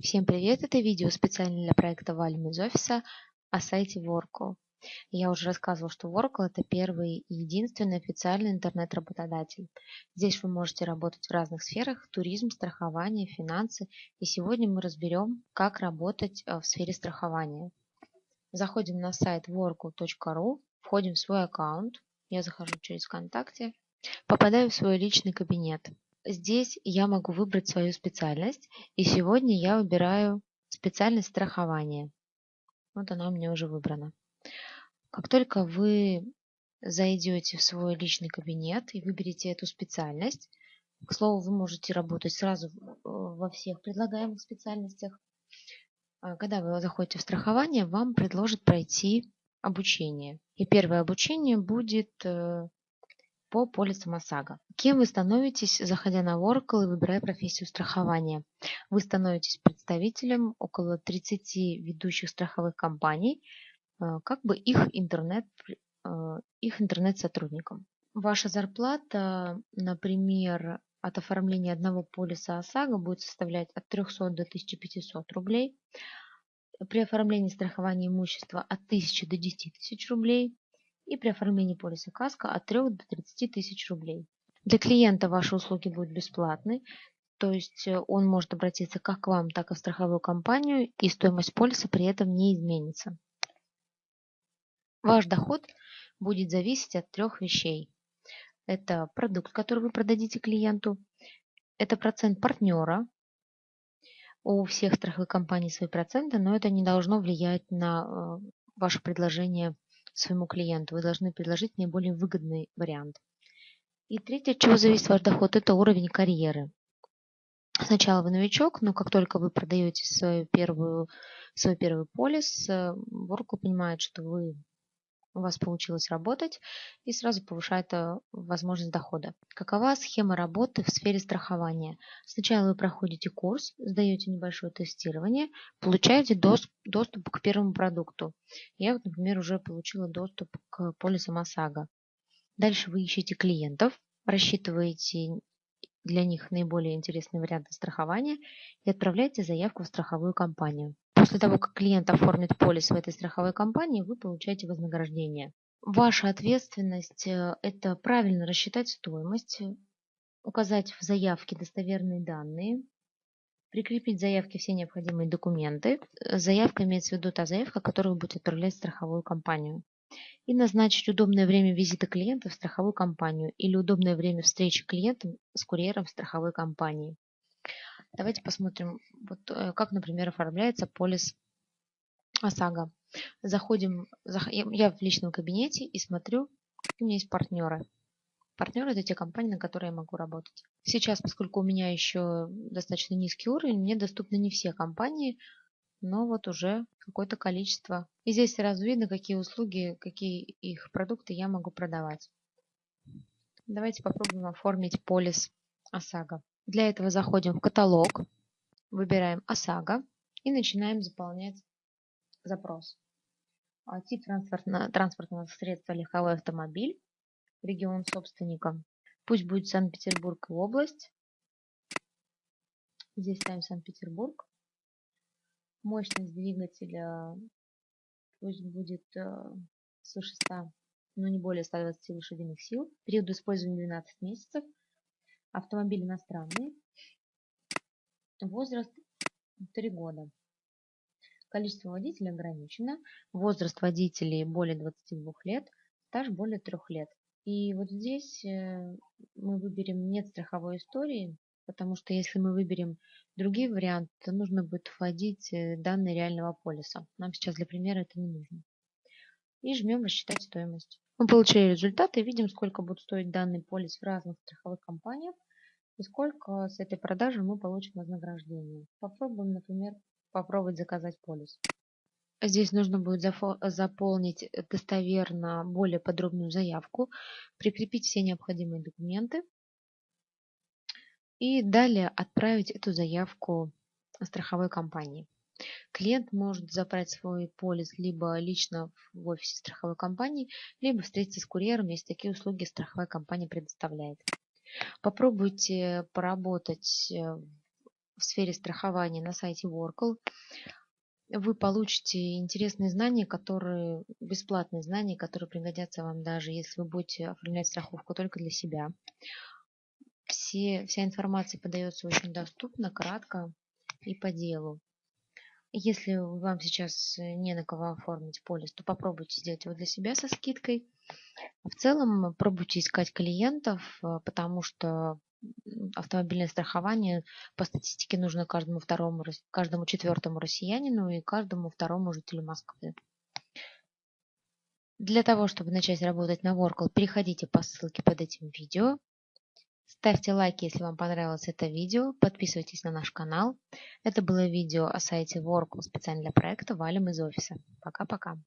Всем привет! Это видео специально для проекта Валим из офиса о сайте Workl. Я уже рассказывала, что Workl это первый и единственный официальный интернет-работодатель. Здесь вы можете работать в разных сферах – туризм, страхование, финансы. И сегодня мы разберем, как работать э, в сфере страхования. Заходим на сайт workl.ru, входим в свой аккаунт. Я захожу через ВКонтакте, попадаю в свой личный кабинет. Здесь я могу выбрать свою специальность, и сегодня я выбираю специальность страхования. Вот она у меня уже выбрана. Как только вы зайдете в свой личный кабинет и выберете эту специальность, к слову, вы можете работать сразу во всех предлагаемых специальностях. А когда вы заходите в страхование, вам предложат пройти обучение. И первое обучение будет э, по полисам ОСАГО. Кем вы становитесь, заходя на Oracle и выбирая профессию страхования? Вы становитесь представителем около 30 ведущих страховых компаний, э, как бы их интернет, э, их интернет-сотрудникам. Ваша зарплата, например, от оформления одного полиса ОСАГО будет составлять от 300 до 1500 рублей. При оформлении страхования имущества от 1000 до 10 тысяч рублей и при оформлении полиса КАСКО от 3 до 30 тысяч рублей. Для клиента ваши услуги будут бесплатны, то есть э, он может обратиться как к вам, так и в страховую компанию, и стоимость полиса при этом не изменится. Ваш доход будет зависеть от трех вещей. Это продукт, который вы продадите клиенту, это процент партнера. У всех страховых компаний свои проценты, но это не должно влиять на э, ваше предложение своему клиенту. Вы должны предложить наиболее выгодный вариант. И третье, от чего зависит ваш доход, это уровень карьеры. Сначала вы новичок, но как только вы продаете свою первую, свой первый полис, Oracle понимает, что вы у вас получилось работать и сразу повышает э, возможность дохода. Какова схема работы в сфере страхования? Сначала вы проходите курс, сдаете небольшое тестирование, получаете доступ к первому продукту. Я, например, уже получила доступ к полисам ОСАГО. Дальше вы ищете клиентов, рассчитываете для них наиболее интересные варианты страхования и отправляете заявку в страховую компанию. После того, как клиент оформит полис в этой страховой компании, вы получаете вознаграждение. Ваша ответственность э, – это правильно рассчитать стоимость, указать в заявке достоверные данные, прикрепить заявке все необходимые документы. Заявка имеется в виду та заявка, которую вы будете отправлять в страховую компанию. И назначить удобное время визита клиента в страховую компанию или удобное время встречи клиента с курьером в страховой компании. Давайте посмотрим, вот, э, как, например, оформляется полис ОСАГО. Заходим, я в личном кабинете и смотрю, у меня есть партнеры. Партнеры – это те компании, на которые я могу работать. Сейчас, поскольку у меня еще достаточно низкий уровень, мне доступны не все компании, но вот уже какое-то количество. И здесь сразу видно, какие услуги, какие их продукты я могу продавать. Давайте попробуем оформить полис ОСАГО. Для этого заходим в каталог, выбираем ОСАГО и начинаем заполнять запрос. А, тип транспортного, средства легковой автомобиль, регион собственника. Пусть будет Санкт-Петербург и область. Здесь ставим Санкт-Петербург. Мощность двигателя пусть будет э, свыше 100, но не более 120 лошадиных сил. Период использования 12 месяцев. Автомобиль иностранный. Возраст 3 года. Количество водителей ограничено. Возраст водителей более 22 лет. Стаж более 3 лет. И вот здесь э, мы выберем нет страховой истории, потому что если мы выберем другие варианты, то нужно будет вводить э, данные реального полиса. Нам сейчас для примера это не нужно. И жмем рассчитать стоимость. Мы получили результаты и видим, сколько будет стоить данный полис в разных страховых компаниях и сколько с этой продажи мы получим вознаграждение. Попробуем, например, попробовать заказать полис. Здесь нужно будет заполнить достоверно более подробную заявку, прикрепить все необходимые документы и далее отправить эту заявку страховой компании. Клиент может забрать свой полис либо лично в офисе страховой компании, либо встретиться с курьером, если такие услуги страховая компания предоставляет. Попробуйте поработать э, в сфере страхования на сайте Workle, вы получите интересные знания, которые, бесплатные знания, которые пригодятся вам даже если вы будете оформлять страховку только для себя. Все, вся информация подается очень доступно, кратко и по делу. Если вам сейчас не на кого оформить полис, то попробуйте сделать его для себя со скидкой. В целом пробуйте искать клиентов, потому что автомобильное страхование по статистике нужно каждому второму, каждому четвертому россиянину и каждому второму жителю Москвы. Для того, чтобы начать работать на Workle, переходите по ссылке под этим видео. Ставьте лайки, если вам понравилось это видео. Подписывайтесь на наш канал. Это было видео о сайте Workle специально для проекта «Валим из офиса». Пока-пока.